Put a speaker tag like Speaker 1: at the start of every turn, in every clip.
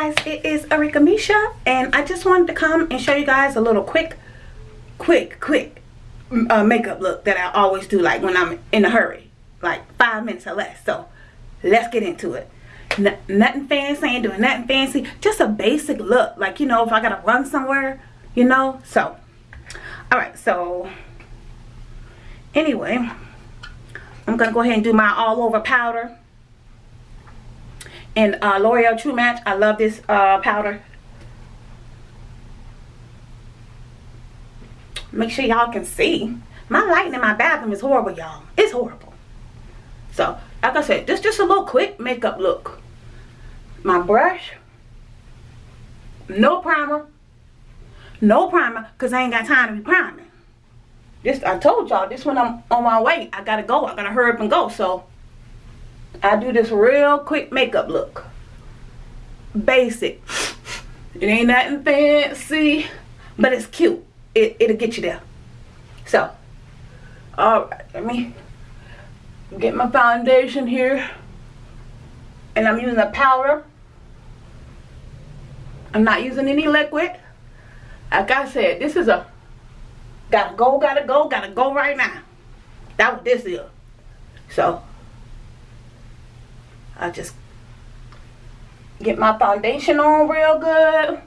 Speaker 1: guys it is Arika Misha and I just wanted to come and show you guys a little quick quick quick uh, makeup look that I always do like when I'm in a hurry like five minutes or less. So let's get into it. N nothing fancy ain't doing nothing fancy just a basic look like you know if I gotta run somewhere you know? So alright so anyway I'm gonna go ahead and do my all over powder and uh, L'Oreal True Match. I love this uh, powder. Make sure y'all can see. My lighting in my bathroom is horrible, y'all. It's horrible. So, like I said, this just a little quick makeup look. My brush. No primer. No primer, because I ain't got time to be priming. This, I told y'all, this when I'm on my way, I gotta go. I gotta hurry up and go. So, I do this real quick makeup look. Basic. It ain't nothing fancy, but it's cute. It, it'll get you there. So, alright, let me get my foundation here. And I'm using a powder. I'm not using any liquid. Like I said, this is a gotta go, gotta go, gotta go right now. That's what this is. So, I just get my foundation on real good.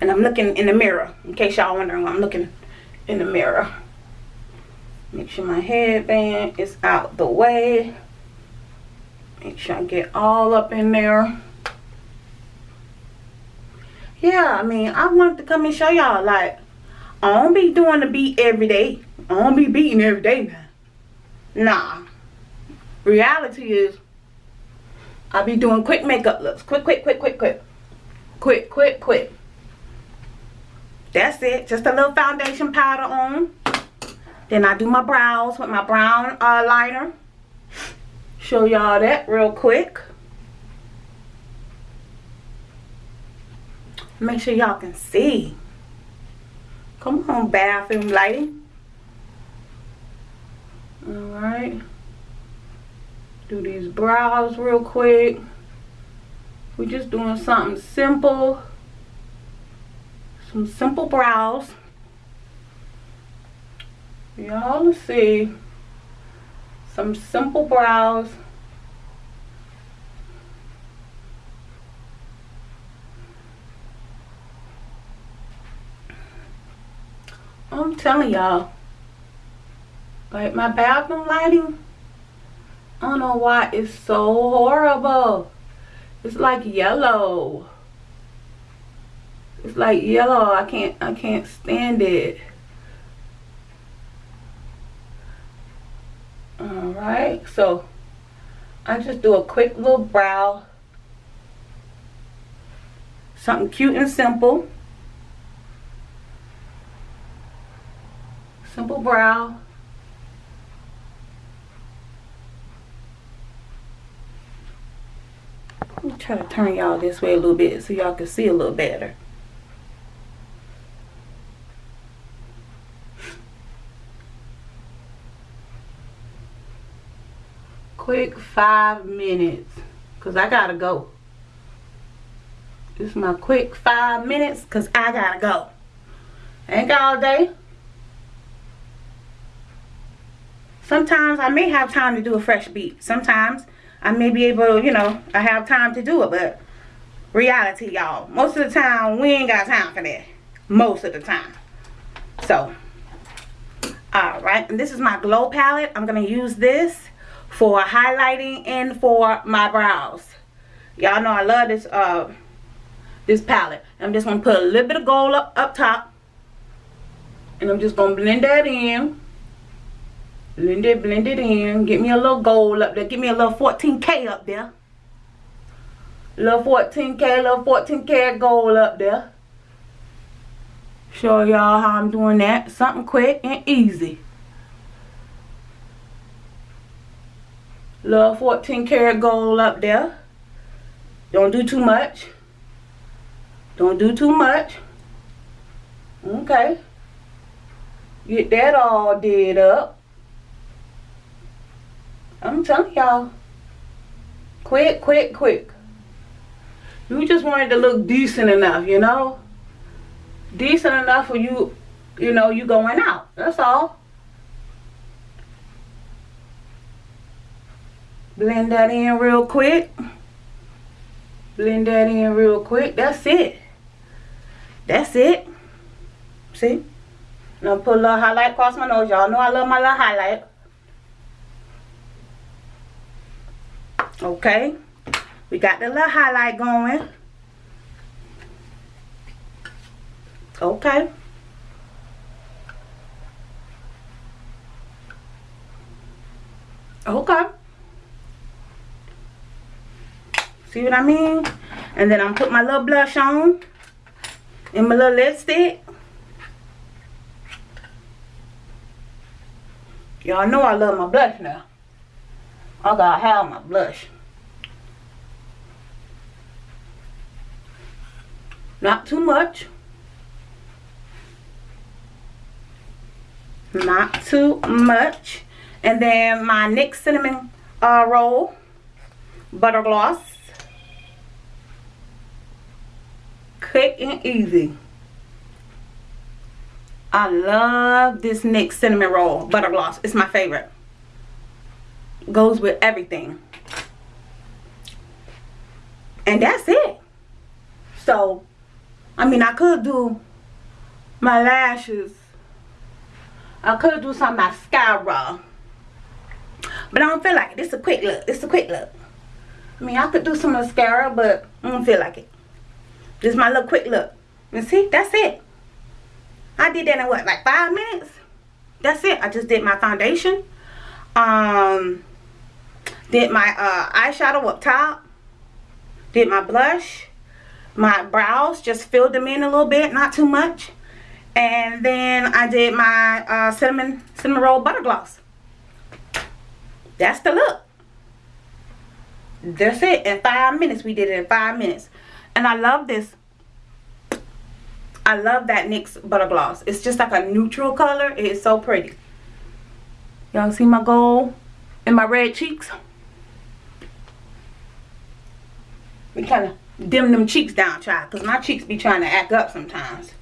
Speaker 1: And I'm looking in the mirror, in case y'all wondering I'm looking in the mirror. Make sure my headband is out the way. Make sure I get all up in there. Yeah, I mean, I wanted to come and show y'all, like, I don't be doing the beat every day. I don't be beating every day now. Nah. Reality is, I be doing quick makeup looks. Quick, quick, quick, quick, quick. Quick, quick, quick. That's it. Just a little foundation powder on. Then I do my brows with my brown uh, liner. Show y'all that real quick. Make sure y'all can see. Come on, bathroom lighting. Alright. Do these brows real quick. We're just doing something simple. Some simple brows. Y'all see. Some simple brows. I'm telling y'all like my bathroom lighting, I don't know why it's so horrible. It's like yellow. It's like yellow. I can't I can't stand it. Alright, so I just do a quick little brow. Something cute and simple. Simple brow. Me try to turn y'all this way a little bit so y'all can see a little better. Quick five minutes because I gotta go. This is my quick five minutes because I gotta go. ain't got all day. Sometimes I may have time to do a fresh beat. Sometimes I may be able, to, you know, I have time to do it, but reality, y'all. Most of the time, we ain't got time for that. Most of the time. So, alright. And this is my glow palette. I'm going to use this for highlighting and for my brows. Y'all know I love this uh this palette. I'm just going to put a little bit of gold up, up top. And I'm just going to blend that in blend it blend it in. Get me a little gold up there. Give me a little 14k up there. Little 14k little 14k gold up there. Show y'all how I'm doing that. Something quick and easy. Little 14 karat gold up there. Don't do too much. Don't do too much. Okay. Get that all did up I'm telling y'all. Quick, quick, quick. You just wanted to look decent enough, you know? Decent enough for you, you know, you going out. That's all. Blend that in real quick. Blend that in real quick. That's it. That's it. See? Now put a little highlight across my nose. Y'all know I love my little highlight. Okay. We got the little highlight going. Okay. Okay. See what I mean? And then I'm put my little blush on. And my little lipstick. Y'all know I love my blush now. Oh, I gotta have my blush. Not too much. Not too much. And then my NYX Cinnamon uh, Roll Butter Gloss. Quick and easy. I love this NYX Cinnamon Roll Butter Gloss. It's my favorite. Goes with everything. And that's it. So, I mean, I could do my lashes. I could do some mascara. But I don't feel like it. It's a quick look. It's a quick look. I mean, I could do some mascara, but I don't feel like it. Just my little quick look. And see, that's it. I did that in what, like five minutes? That's it. I just did my foundation. Um, did my uh, eyeshadow up top. Did my blush. My brows, just filled them in a little bit, not too much. And then I did my uh, cinnamon, cinnamon roll butter gloss. That's the look. That's it. In five minutes. We did it in five minutes. And I love this I love that NYX Butter Gloss. It's just like a neutral color. It is so pretty. Y'all see my gold and my red cheeks? We kind of dim them cheeks down, child. Because my cheeks be trying to act up sometimes.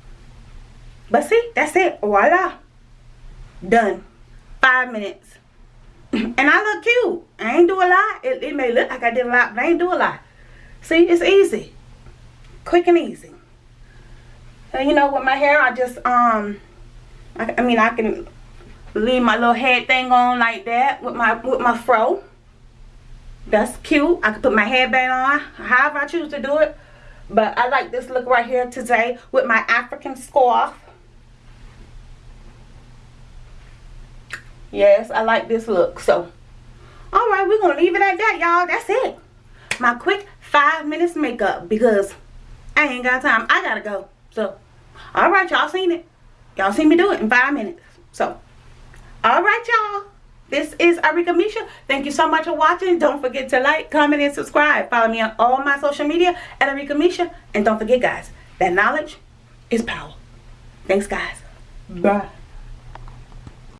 Speaker 1: But see, that's it. Voila. Done. Five minutes. and I look cute. I ain't do a lot. It, it may look like I did a lot, but I ain't do a lot. See, it's easy. Quick and easy. And you know, with my hair, I just, um, I, I mean, I can leave my little head thing on like that with my, with my fro. That's cute. I could put my headband on, however I choose to do it. But I like this look right here today with my African scarf. Yes, I like this look. So, alright, we're going to leave it at that, y'all. That's it. My quick five minutes makeup because I ain't got time. I got to go. So, all right, y'all seen it. Y'all seen me do it in five minutes. So, all right, y'all. This is Arika Misha. Thank you so much for watching. Don't forget to like, comment, and subscribe. Follow me on all my social media at Arika Misha. And don't forget, guys, that knowledge is power. Thanks, guys. Bye.